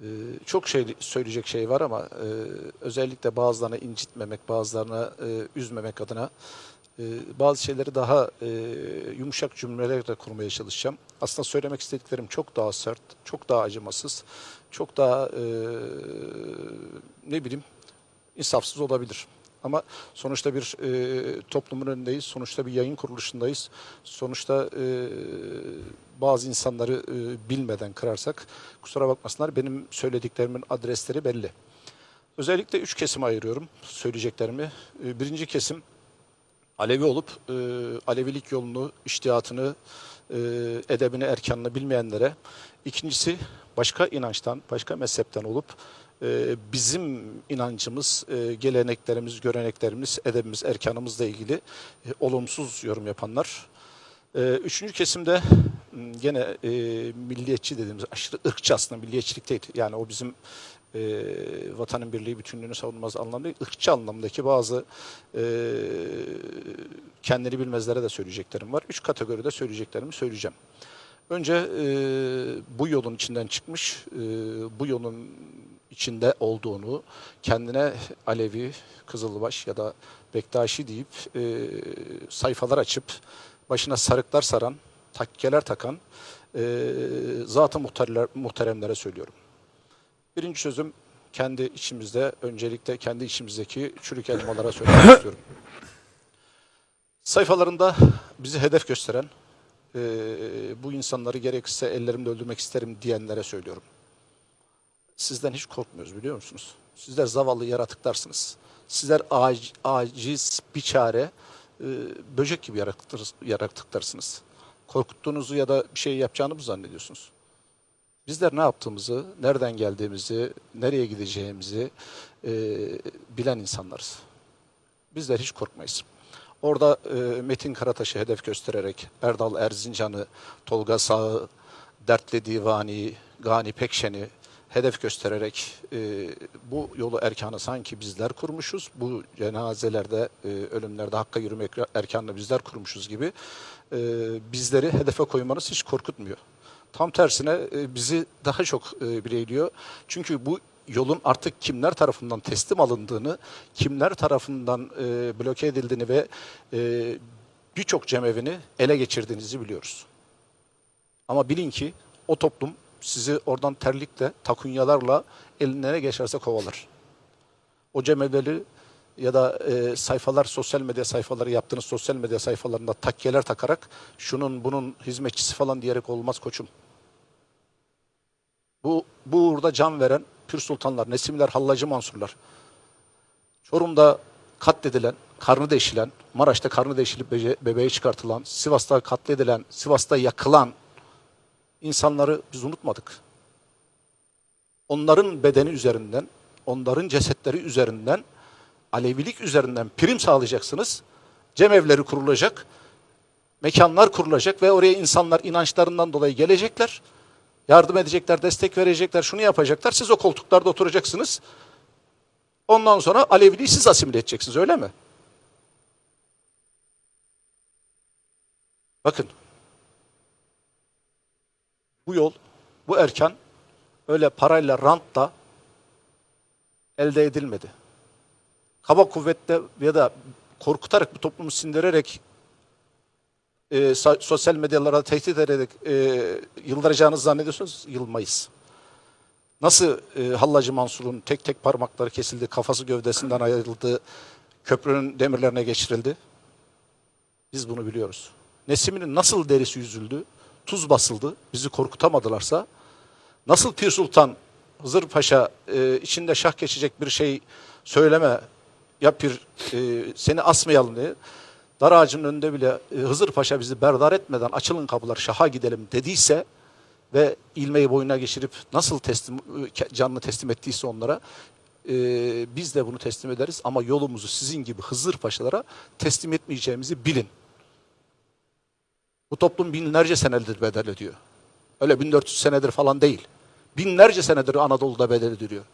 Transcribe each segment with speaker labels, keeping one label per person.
Speaker 1: Ee, çok şey söyleyecek şey var ama e, özellikle bazılarını incitmemek, bazılarını e, üzmemek adına e, bazı şeyleri daha e, yumuşak cümlelerle kurmaya çalışacağım. Aslında söylemek istediklerim çok daha sert, çok daha acımasız, çok daha e, ne bileyim insafsız olabilir. Ama sonuçta bir e, toplumun önündeyiz, sonuçta bir yayın kuruluşundayız. Sonuçta e, bazı insanları e, bilmeden kırarsak kusura bakmasınlar benim söylediklerimin adresleri belli. Özellikle üç kesime ayırıyorum söyleyeceklerimi. E, birinci kesim Alevi olup e, Alevilik yolunu, iştihatını, e, edebini, erkanını bilmeyenlere. İkincisi başka inançtan, başka mezhepten olup e, bizim inancımız, e, geleneklerimiz, göreneklerimiz, edebimiz, erkanımızla ilgili e, olumsuz yorum yapanlar. E, üçüncü kesimde gene e, milliyetçi dediğimiz aşırı ırkçı aslında milliyetçilik değil. Yani o bizim e, vatanın birliği bütünlüğünü savunmaz anlamda değil, ırkçı anlamdaki bazı e, kendini bilmezlere de söyleyeceklerim var. Üç kategoride söyleyeceklerimi söyleyeceğim. Önce e, bu yolun içinden çıkmış, e, bu yolun içinde olduğunu, kendine Alevi, Kızılbaş ya da Bektaşi deyip e, sayfalar açıp başına sarıklar saran, takkeler takan e, zat-ı muhteremlere söylüyorum. Birinci sözüm kendi içimizde, öncelikle kendi içimizdeki çürük elmalara söylemek istiyorum. Sayfalarında bizi hedef gösteren, e, bu insanları gerekirse ellerimle öldürmek isterim diyenlere söylüyorum. Sizden hiç korkmuyoruz biliyor musunuz? Sizler zavallı yaratıklarsınız. Sizler ac- aciz, biçare, e, böcek gibi yaratıklarsınız. Korkuttuğunuzu ya da bir şey yapacağını mı zannediyorsunuz? Bizler ne yaptığımızı, nereden geldiğimizi, nereye gideceğimizi e, bilen insanlarız. Bizler hiç korkmayız. Orada e, Metin Karataş'ı hedef göstererek Erdal Erzincan'ı, Tolga Sağ'ı, Dertli Divani, Gani Pekşen'i hedef göstererek e, bu yolu erkanı sanki bizler kurmuşuz. Bu cenazelerde, e, ölümlerde hakka yürümek erkanını bizler kurmuşuz gibi e, bizleri hedefe koymanız hiç korkutmuyor. Tam tersine e, bizi daha çok e, bileyliyor. Çünkü bu yolun artık kimler tarafından teslim alındığını, kimler tarafından e, bloke edildiğini ve e, birçok cemevini ele geçirdiğinizi biliyoruz. Ama bilin ki o toplum sizi oradan terlikle, takunyalarla eline ne geçerse kovalar. O cemevleri ya da e, sayfalar, sosyal medya sayfaları yaptığınız sosyal medya sayfalarında takkeler takarak şunun bunun hizmetçisi falan diyerek olmaz koçum. Bu, bu uğurda can veren pür sultanlar, Nesimler, Hallacı Mansurlar. Çorum'da katledilen, karnı deşilen, Maraş'ta karnı deşilip bece- bebeği çıkartılan, Sivas'ta katledilen, Sivas'ta yakılan insanları biz unutmadık. Onların bedeni üzerinden, onların cesetleri üzerinden, Alevilik üzerinden prim sağlayacaksınız. Cemevleri kurulacak, mekanlar kurulacak ve oraya insanlar inançlarından dolayı gelecekler. Yardım edecekler, destek verecekler, şunu yapacaklar. Siz o koltuklarda oturacaksınız. Ondan sonra Aleviliği siz asimile edeceksiniz öyle mi? Bakın. Bu yol, bu erkan öyle parayla, rantla elde edilmedi. Kaba kuvvetle ya da korkutarak bu toplumu sindirerek e, sosyal medyalara tehdit ederek e, yıldıracağınızı zannediyorsunuz, yılmayız. Nasıl e, Hallacı Mansur'un tek tek parmakları kesildi, kafası gövdesinden ayrıldı, köprünün demirlerine geçirildi? Biz bunu biliyoruz. Nesimi'nin nasıl derisi yüzüldü, tuz basıldı, bizi korkutamadılarsa, nasıl Pir Sultan Hızır Paşa e, içinde şah geçecek bir şey söyleme, ya Pir e, seni asmayalım diye, dar ağacının önünde bile e, Hızır Paşa bizi berdar etmeden açılın kapılar şaha gidelim dediyse ve ilmeği boynuna geçirip nasıl teslim e, canını teslim ettiyse onlara e, biz de bunu teslim ederiz ama yolumuzu sizin gibi Hızır Paşalara teslim etmeyeceğimizi bilin. Bu toplum binlerce senedir bedel ödüyor. Öyle 1400 senedir falan değil. Binlerce senedir Anadolu'da bedel ödüyor.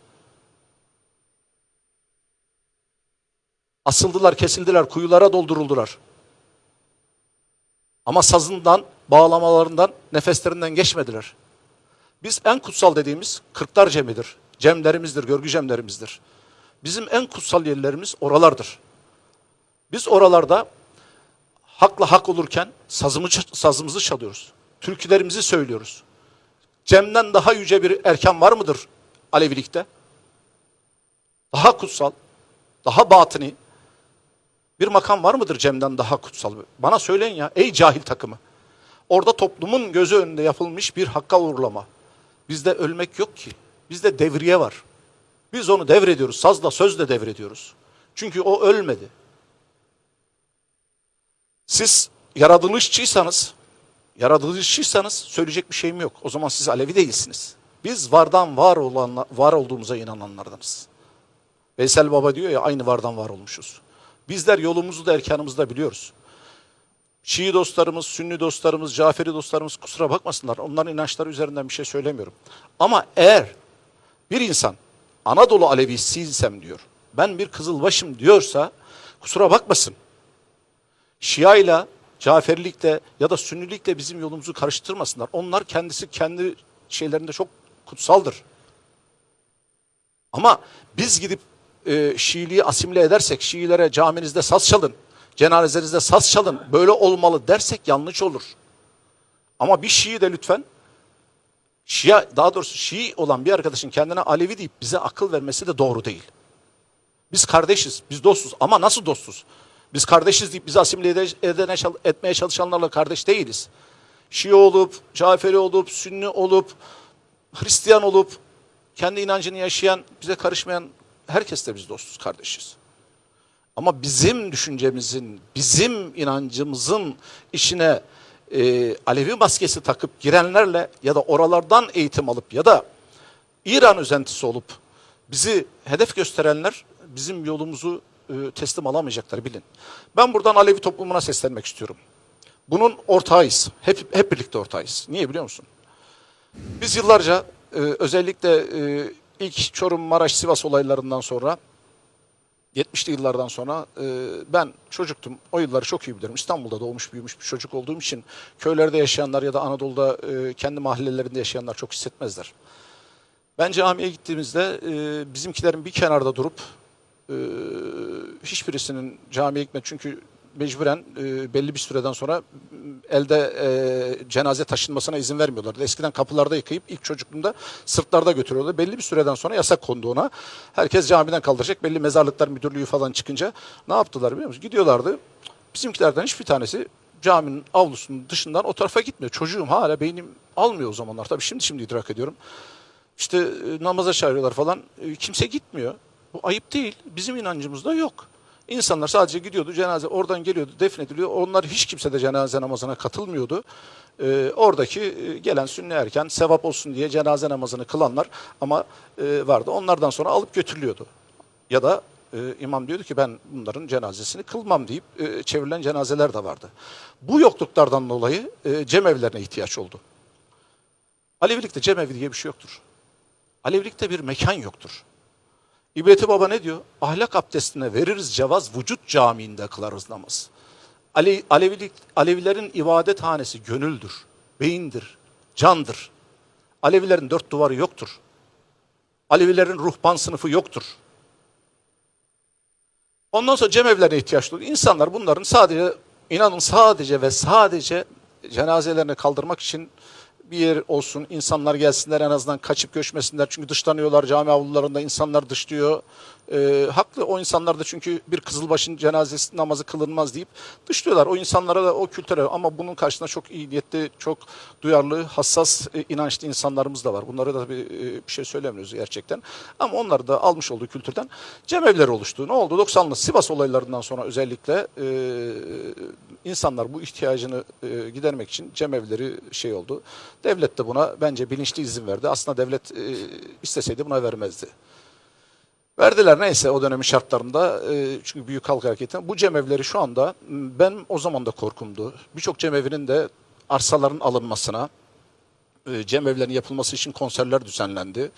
Speaker 1: Asıldılar, kesildiler, kuyulara dolduruldular. Ama sazından, bağlamalarından, nefeslerinden geçmediler. Biz en kutsal dediğimiz Kırklar Cemi'dir. Cemlerimizdir, görgü cemlerimizdir. Bizim en kutsal yerlerimiz oralardır. Biz oralarda hakla hak olurken sazımı, sazımızı çalıyoruz. Türkülerimizi söylüyoruz. Cem'den daha yüce bir erken var mıdır Alevilikte? Daha kutsal, daha batini bir makam var mıdır Cem'den daha kutsal? Bana söyleyin ya ey cahil takımı. Orada toplumun gözü önünde yapılmış bir hakka uğurlama. Bizde ölmek yok ki. Bizde devriye var. Biz onu devrediyoruz. Sazla sözle devrediyoruz. Çünkü o ölmedi. Siz yaratılışçıysanız, yaratılışçıysanız söyleyecek bir şeyim yok. O zaman siz Alevi değilsiniz. Biz vardan var olan var olduğumuza inananlardanız. Veysel Baba diyor ya aynı vardan var olmuşuz. Bizler yolumuzu da erkanımızı da biliyoruz. Şii dostlarımız, Sünni dostlarımız, Caferi dostlarımız kusura bakmasınlar. Onların inançları üzerinden bir şey söylemiyorum. Ama eğer bir insan Anadolu Alevisiysem diyor, ben bir Kızılbaşım diyorsa kusura bakmasın. Şia ile Caferilikle ya da Sünnilikle bizim yolumuzu karıştırmasınlar. Onlar kendisi kendi şeylerinde çok kutsaldır. Ama biz gidip e, Şiiliği asimile edersek, Şiilere caminizde saz çalın, cenazenizde saz çalın, böyle olmalı dersek yanlış olur. Ama bir Şii de lütfen, Şia, daha doğrusu Şii olan bir arkadaşın kendine Alevi deyip bize akıl vermesi de doğru değil. Biz kardeşiz, biz dostuz ama nasıl dostuz? Biz kardeşiz deyip bizi asimile ede- edene, etmeye çalışanlarla kardeş değiliz. Şii olup, Caferi olup, Sünni olup, Hristiyan olup, kendi inancını yaşayan, bize karışmayan herkesle biz dostuz, kardeşiz. Ama bizim düşüncemizin, bizim inancımızın işine e, Alevi maskesi takıp girenlerle ya da oralardan eğitim alıp ya da İran özentisi olup bizi hedef gösterenler bizim yolumuzu e, teslim alamayacaklar bilin. Ben buradan Alevi toplumuna seslenmek istiyorum. Bunun ortağıyız. Hep, hep birlikte ortağıyız. Niye biliyor musun? Biz yıllarca e, özellikle e, ilk Çorum, Maraş, Sivas olaylarından sonra 70'li yıllardan sonra e, ben çocuktum. O yılları çok iyi bilirim. İstanbul'da doğmuş büyümüş bir çocuk olduğum için köylerde yaşayanlar ya da Anadolu'da e, kendi mahallelerinde yaşayanlar çok hissetmezler. Ben camiye gittiğimizde e, bizimkilerin bir kenarda durup e, hiçbirisinin camiye gitme çünkü mecburen e, belli bir süreden sonra m, elde e, cenaze taşınmasına izin vermiyorlardı. Eskiden kapılarda yıkayıp ilk çocukluğumda sırtlarda götürüyorlardı. Belli bir süreden sonra yasak kondu ona. Herkes camiden kaldıracak. Belli mezarlıklar müdürlüğü falan çıkınca ne yaptılar biliyor musunuz? Gidiyorlardı. Bizimkilerden hiçbir tanesi caminin avlusunun dışından o tarafa gitmiyor. Çocuğum hala beynim almıyor o zamanlar. Tabii şimdi şimdi idrak ediyorum. İşte e, namaza çağırıyorlar falan. E, kimse gitmiyor. Bu ayıp değil. Bizim inancımızda yok. İnsanlar sadece gidiyordu cenaze oradan geliyordu defnediliyor. Onlar hiç kimse de cenaze namazına katılmıyordu. E, oradaki e, gelen sünni erken sevap olsun diye cenaze namazını kılanlar ama e, vardı. Onlardan sonra alıp götürülüyordu. Ya da e, imam diyordu ki ben bunların cenazesini kılmam deyip e, çevrilen cenazeler de vardı. Bu yokluklardan dolayı e, cemevlerine ihtiyaç oldu. Alevilikte cemevi diye bir şey yoktur. Alevilikte bir mekan yoktur. İbreti Baba ne diyor? Ahlak abdestine veririz cevaz, vücut camiinde kılarız namaz. Ale, Alevilik, Alevilerin ibadet hanesi gönüldür, beyindir, candır. Alevilerin dört duvarı yoktur. Alevilerin ruhban sınıfı yoktur. Ondan sonra cemevlerine ihtiyaç duyuyor. İnsanlar bunların sadece, inanın sadece ve sadece cenazelerini kaldırmak için bir yer olsun, insanlar gelsinler en azından kaçıp göçmesinler. Çünkü dışlanıyorlar cami avlularında, insanlar dışlıyor. Ee, haklı o insanlar da çünkü bir kızılbaşın cenazesi namazı kılınmaz deyip dışlıyorlar. O insanlara da o kültüre ama bunun karşısında çok iyi niyetli, çok duyarlı, hassas, e, inançlı insanlarımız da var. Bunlara da bir, e, bir şey söylemiyoruz gerçekten. Ama onlar da almış olduğu kültürden cemevleri oluştu. Ne oldu? 90'lı Sivas olaylarından sonra özellikle e, insanlar bu ihtiyacını e, gidermek için cemevleri şey oldu. Devlet de buna bence bilinçli izin verdi. Aslında devlet e, isteseydi buna vermezdi. Verdiler neyse o dönemin şartlarında e, çünkü büyük halk hareketi. Bu cemevleri şu anda ben o zaman da korkumdu. Birçok cemevinin de arsaların alınmasına, e, cemevlerin yapılması için konserler düzenlendi.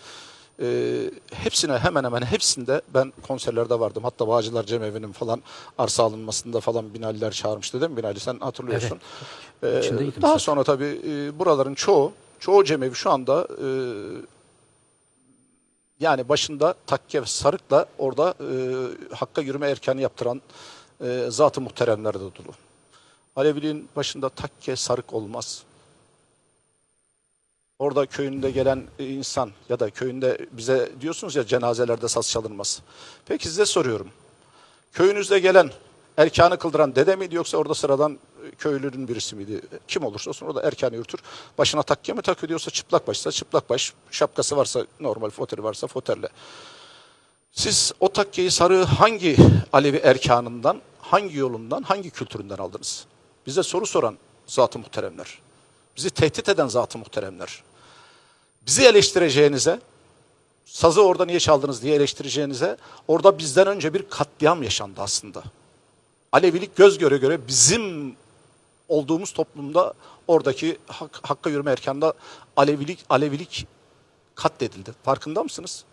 Speaker 1: E, hepsine hemen hemen hepsinde ben konserlerde vardım. Hatta Bağcılar Cemevi'nin falan arsa alınmasında falan Binaliler çağırmıştı değil mi Binali sen hatırlıyorsun. E,
Speaker 2: İçindeydim
Speaker 1: daha sonra tabii e, buraların çoğu çoğu cemevi şu anda e, yani başında takke ve sarıkla orada e, hakka yürüme erkanı yaptıran e, zat-ı muhteremler de dolu. Başında takke sarık olmaz. Orada köyünde gelen e, insan ya da köyünde bize diyorsunuz ya cenazelerde saz çalınmaz. Peki size soruyorum. Köyünüzde gelen erkanı kıldıran dede miydi yoksa orada sıradan köylünün birisi miydi? Kim olursa olsun orada erkanı yürütür. Başına takke mi takıyor diyorsa çıplak başsa çıplak baş, şapkası varsa normal foteri varsa foterle. Siz o takkeyi sarığı hangi Alevi erkanından, hangi yolundan, hangi kültüründen aldınız? Bize soru soran zat-ı muhteremler. Bizi tehdit eden zat-ı muhteremler. Bizi eleştireceğinize, sazı orada niye çaldınız diye eleştireceğinize, orada bizden önce bir katliam yaşandı aslında. Alevilik göz göre göre bizim olduğumuz toplumda oradaki hak, hakka yürüme erkanında Alevilik, Alevilik katledildi. Farkında mısınız?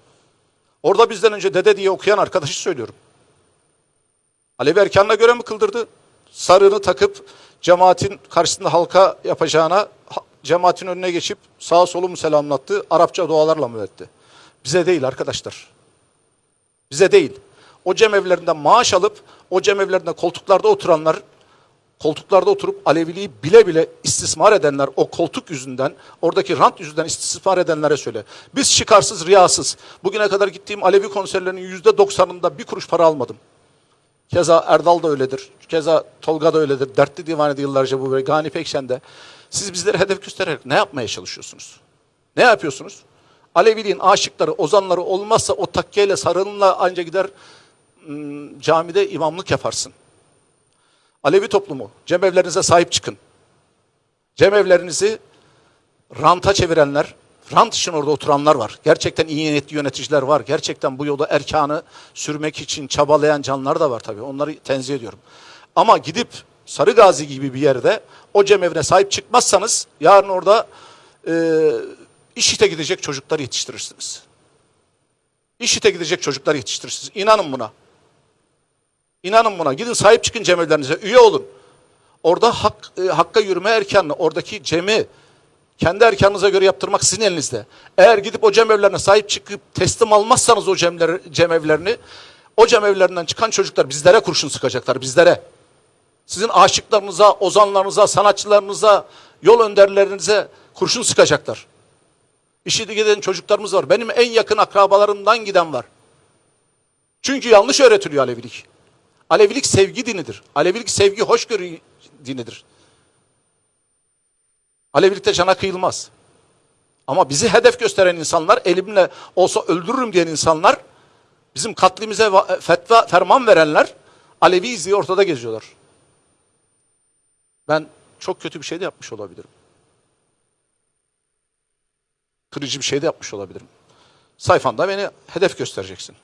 Speaker 1: Orada bizden önce dede diye okuyan arkadaşı söylüyorum. Alevi erkanına göre mi kıldırdı? Sarığını takıp cemaatin karşısında halka yapacağına cemaatin önüne geçip sağa solu mu selamlattı, Arapça dualarla mı etti? Bize değil arkadaşlar. Bize değil. O cemevlerinden maaş alıp o cemevlerinde koltuklarda oturanlar koltuklarda oturup Aleviliği bile bile istismar edenler o koltuk yüzünden, oradaki rant yüzünden istismar edenlere söyle. Biz çıkarsız, riyasız. Bugüne kadar gittiğim Alevi konserlerinin yüzde doksanında bir kuruş para almadım. Keza Erdal da öyledir. Keza Tolga da öyledir. Dertli Divanede yıllarca bu ve Gani Pekşen de. Siz bizleri hedef göstererek ne yapmaya çalışıyorsunuz? Ne yapıyorsunuz? Aleviliğin aşıkları, ozanları olmazsa o takkeyle sarılınla anca gider ım, camide imamlık yaparsın. Alevi toplumu, cemevlerinize sahip çıkın. Cemevlerinizi ranta çevirenler, rant için orada oturanlar var. Gerçekten iyi niyetli yöneticiler var. Gerçekten bu yolda erkanı sürmek için çabalayan canlar da var tabii. Onları tenzih ediyorum. Ama gidip Sarı Gazi gibi bir yerde o cemevine sahip çıkmazsanız yarın orada e, işite gidecek çocuklar yetiştirirsiniz. İşite gidecek çocuklar yetiştirirsiniz. İnanın buna. İnanın buna. Gidin sahip çıkın cemevlerinize. Üye olun. Orada hak, e, hakka yürüme erkanını, oradaki cemi kendi erkanınıza göre yaptırmak sizin elinizde. Eğer gidip o cemevlerine sahip çıkıp teslim almazsanız o cemler, cemevlerini, o cemevlerinden çıkan çocuklar bizlere kurşun sıkacaklar, bizlere. Sizin aşıklarınıza, ozanlarınıza, sanatçılarınıza, yol önderlerinize kurşun sıkacaklar. İşite giden çocuklarımız var. Benim en yakın akrabalarımdan giden var. Çünkü yanlış öğretiliyor Alevilik. Alevilik sevgi dinidir. Alevilik sevgi hoşgörü dinidir. Alevilikte cana kıyılmaz. Ama bizi hedef gösteren insanlar, elimle olsa öldürürüm diyen insanlar, bizim katlimize va- fetva, ferman verenler, Alevi izliği ortada geziyorlar. Ben çok kötü bir şey de yapmış olabilirim. Kırıcı bir şey de yapmış olabilirim. Sayfanda beni hedef göstereceksin.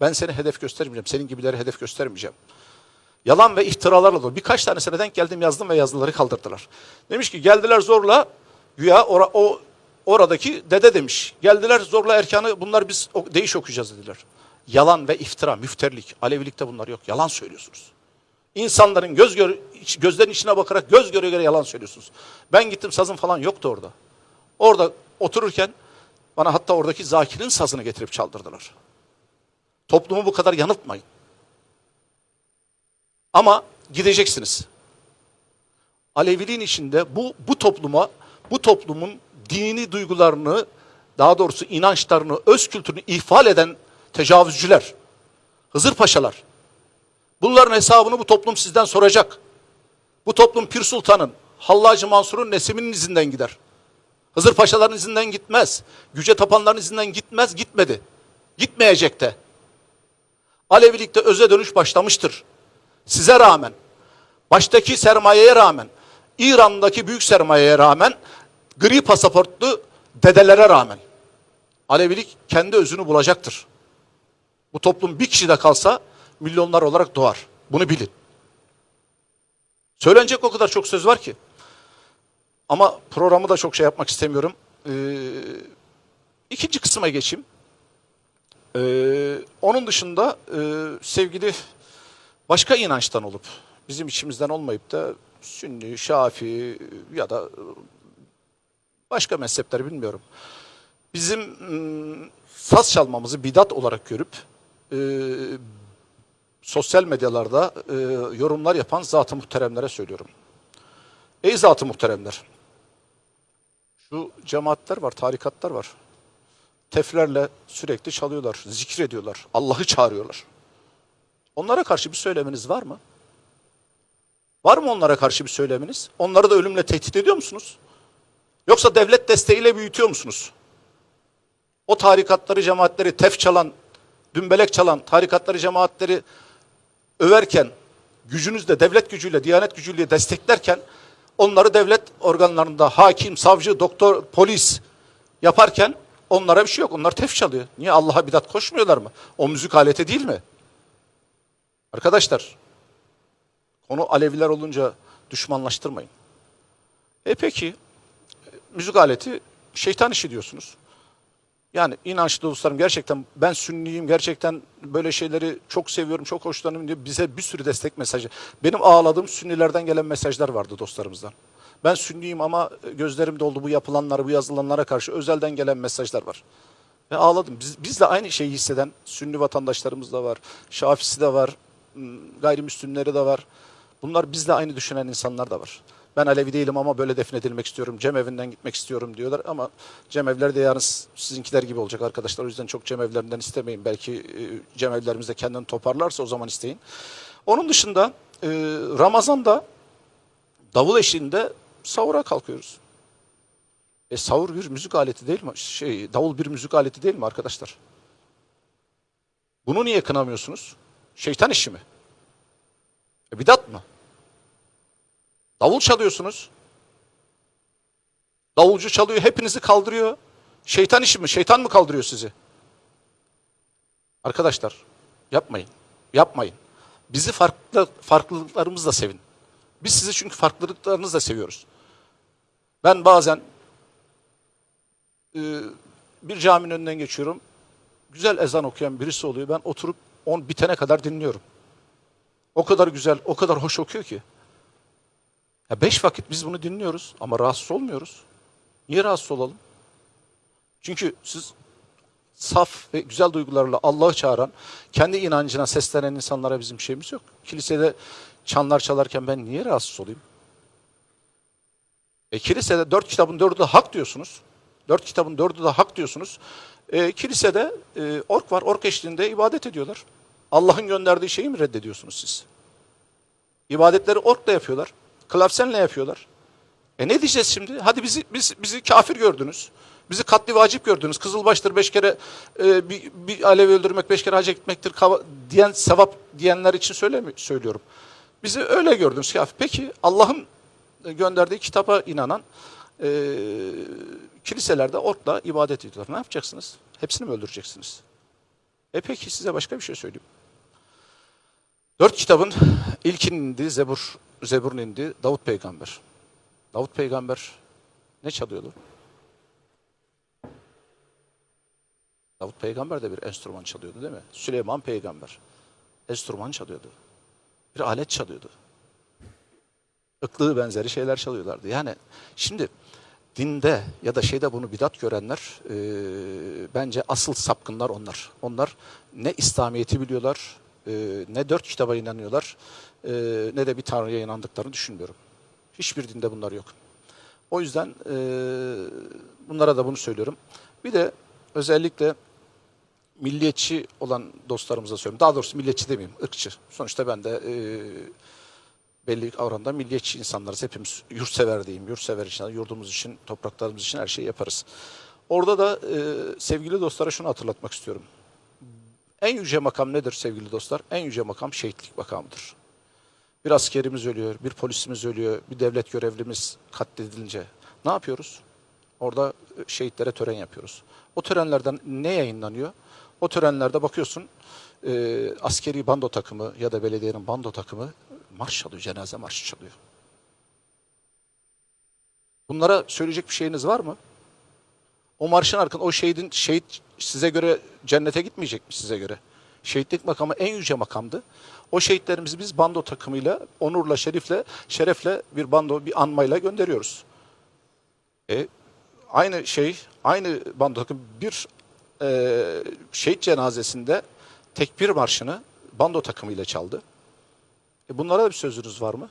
Speaker 1: Ben seni hedef göstermeyeceğim. Senin gibileri hedef göstermeyeceğim. Yalan ve iftiralarla dolu. Birkaç tanesine denk geldim yazdım ve yazıları kaldırdılar. Demiş ki geldiler zorla güya ora, o oradaki dede demiş. Geldiler zorla erkanı bunlar biz değiş okuyacağız dediler. Yalan ve iftira, müfterlik. Alevilikte bunlar yok. Yalan söylüyorsunuz. İnsanların göz gör, gözlerinin içine bakarak göz göre göre yalan söylüyorsunuz. Ben gittim sazım falan yoktu orada. Orada otururken bana hatta oradaki Zakir'in sazını getirip çaldırdılar. Toplumu bu kadar yanıltmayın. Ama gideceksiniz. Aleviliğin içinde bu bu topluma, bu toplumun dini duygularını, daha doğrusu inançlarını, öz kültürünü ihfal eden tecavüzcüler, Hızır Paşalar. Bunların hesabını bu toplum sizden soracak. Bu toplum Pir Sultan'ın, Hallacı Mansur'un Nesimi'nin izinden gider. Hızır Paşaların izinden gitmez. Güce tapanların izinden gitmez, gitmedi. Gitmeyecek de. Alevilikte öze dönüş başlamıştır. Size rağmen, baştaki sermayeye rağmen, İran'daki büyük sermayeye rağmen, gri pasaportlu dedelere rağmen Alevilik kendi özünü bulacaktır. Bu toplum bir kişi de kalsa milyonlar olarak doğar. Bunu bilin. Söylenecek o kadar çok söz var ki. Ama programı da çok şey yapmak istemiyorum. Ee, ikinci kısma geçeyim. Ee, onun dışında e, sevgili başka inançtan olup bizim içimizden olmayıp da Sünni, Şafi ya da başka mezhepler bilmiyorum. Bizim ım, saz çalmamızı bidat olarak görüp e, sosyal medyalarda e, yorumlar yapan zat-ı muhteremlere söylüyorum. Ey zat-ı muhteremler, şu cemaatler var, tarikatlar var. Teflerle sürekli çalıyorlar, zikrediyorlar, Allah'ı çağırıyorlar. Onlara karşı bir söyleminiz var mı? Var mı onlara karşı bir söyleminiz? Onları da ölümle tehdit ediyor musunuz? Yoksa devlet desteğiyle büyütüyor musunuz? O tarikatları, cemaatleri tef çalan, dümbelek çalan tarikatları, cemaatleri överken, gücünüzle, devlet gücüyle, diyanet gücüyle desteklerken onları devlet organlarında hakim, savcı, doktor, polis yaparken onlara bir şey yok. Onlar tef çalıyor. Niye Allah'a bidat koşmuyorlar mı? O müzik aleti değil mi? Arkadaşlar, konu Aleviler olunca düşmanlaştırmayın. E peki, müzik aleti şeytan işi diyorsunuz. Yani inançlı dostlarım gerçekten ben sünniyim, gerçekten böyle şeyleri çok seviyorum, çok hoşlanıyorum diye bize bir sürü destek mesajı. Benim ağladığım sünnilerden gelen mesajlar vardı dostlarımızdan. Ben sünniyim ama gözlerim doldu bu yapılanlara, bu yazılanlara karşı özelden gelen mesajlar var. Ve ağladım. Biz, biz de aynı şeyi hisseden sünni vatandaşlarımız da var. Şafisi de var. Gayrimüslimleri de var. Bunlar bizle aynı düşünen insanlar da var. Ben Alevi değilim ama böyle defnedilmek istiyorum. Cemevinden gitmek istiyorum diyorlar ama cemevler de yarın sizinkiler gibi olacak arkadaşlar. O yüzden çok cemevlerinden istemeyin. Belki e, cemevlerimiz de kendini toparlarsa o zaman isteyin. Onun dışında e, Ramazan'da davul eşliğinde sahura kalkıyoruz. E sahur bir müzik aleti değil mi? Şey, davul bir müzik aleti değil mi arkadaşlar? Bunu niye kınamıyorsunuz? Şeytan işi mi? E, bidat mı? Davul çalıyorsunuz. Davulcu çalıyor, hepinizi kaldırıyor. Şeytan işi mi? Şeytan mı kaldırıyor sizi? Arkadaşlar, yapmayın. Yapmayın. Bizi farklı farklılıklarımızla sevin. Biz sizi çünkü farklılıklarınızla seviyoruz. Ben bazen e, bir caminin önünden geçiyorum. Güzel ezan okuyan birisi oluyor. Ben oturup on bitene kadar dinliyorum. O kadar güzel, o kadar hoş okuyor ki. Ya beş vakit biz bunu dinliyoruz ama rahatsız olmuyoruz. Niye rahatsız olalım? Çünkü siz saf ve güzel duygularla Allah'ı çağıran, kendi inancına seslenen insanlara bizim şeyimiz yok. Kilisede çanlar çalarken ben niye rahatsız olayım? E, kilisede dört kitabın dördü de hak diyorsunuz. Dört kitabın dördü de hak diyorsunuz. E, kilisede e, ork var, ork eşliğinde ibadet ediyorlar. Allah'ın gönderdiği şeyi mi reddediyorsunuz siz? İbadetleri orkla yapıyorlar. Klavsenle yapıyorlar. E ne diyeceğiz şimdi? Hadi bizi biz, bizi kafir gördünüz. Bizi katli vacip gördünüz. Kızılbaştır beş kere e, bir, bir alevi öldürmek, beş kere hacca gitmektir kava- diyen sevap diyenler için söylemi, söylüyorum. Bizi öyle gördünüz kafir. Peki Allah'ın gönderdiği kitaba inanan e, kiliselerde orkla ibadet ediyorlar. Ne yapacaksınız? Hepsini mi öldüreceksiniz? E peki size başka bir şey söyleyeyim. Dört kitabın ilkinin indi, Zebur, Zebur'un indi, Davut peygamber. Davut peygamber ne çalıyordu? Davut peygamber de bir enstrüman çalıyordu değil mi? Süleyman peygamber enstrüman çalıyordu. Bir alet çalıyordu. Iklığı benzeri şeyler çalıyorlardı. Yani şimdi dinde ya da şeyde bunu bidat görenler e, bence asıl sapkınlar onlar. Onlar ne İslamiyet'i biliyorlar, e, ne dört kitaba inanıyorlar, e, ne de bir Tanrı'ya inandıklarını düşünmüyorum. Hiçbir dinde bunlar yok. O yüzden e, bunlara da bunu söylüyorum. Bir de özellikle milliyetçi olan dostlarımıza söylüyorum. Daha doğrusu milliyetçi demeyeyim, ırkçı. Sonuçta ben de e, belli oranda milliyetçi insanlarız. Hepimiz yurtsever diyeyim. Yurtsever için, yurdumuz için, topraklarımız için her şeyi yaparız. Orada da e, sevgili dostlara şunu hatırlatmak istiyorum. En yüce makam nedir sevgili dostlar? En yüce makam şehitlik makamıdır. Bir askerimiz ölüyor, bir polisimiz ölüyor, bir devlet görevlimiz katledilince ne yapıyoruz? Orada e, şehitlere tören yapıyoruz. O törenlerden ne yayınlanıyor? O törenlerde bakıyorsun e, askeri bando takımı ya da belediyenin bando takımı marş çalıyor, cenaze marşı çalıyor. Bunlara söyleyecek bir şeyiniz var mı? O marşın arkasında o şehidin şehit size göre cennete gitmeyecek mi size göre? Şehitlik makamı en yüce makamdı. O şehitlerimizi biz bando takımıyla, onurla, şerifle, şerefle bir bando, bir anmayla gönderiyoruz. E, aynı şey, aynı bando takım bir e, şehit cenazesinde tekbir marşını bando takımıyla çaldı. E bunlara da bir sözünüz var mı?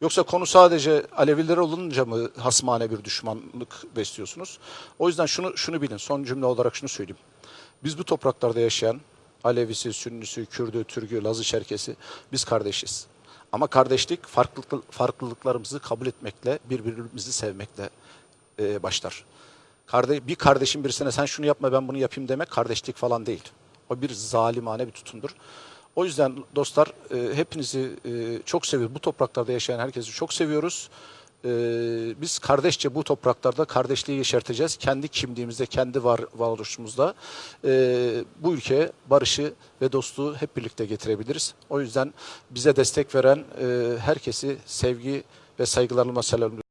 Speaker 1: Yoksa konu sadece Aleviler olunca mı hasmane bir düşmanlık besliyorsunuz? O yüzden şunu şunu bilin. Son cümle olarak şunu söyleyeyim. Biz bu topraklarda yaşayan Alevisi, Sünnisi, Kürdü, Türkü, Lazı, Çerkesi biz kardeşiz. Ama kardeşlik farklılık, farklılıklarımızı kabul etmekle, birbirimizi sevmekle e, başlar. Bir kardeşin birisine sen şunu yapma ben bunu yapayım demek kardeşlik falan değil. O bir zalimane bir tutumdur. O yüzden dostlar e, hepinizi e, çok seviyoruz. Bu topraklarda yaşayan herkesi çok seviyoruz. E, biz kardeşçe bu topraklarda kardeşliği yeşerteceğiz. Kendi kimliğimizde, kendi var, varoluşumuzda e, bu ülkeye barışı ve dostluğu hep birlikte getirebiliriz. O yüzden bize destek veren e, herkesi sevgi ve saygılarımla selamlıyorum.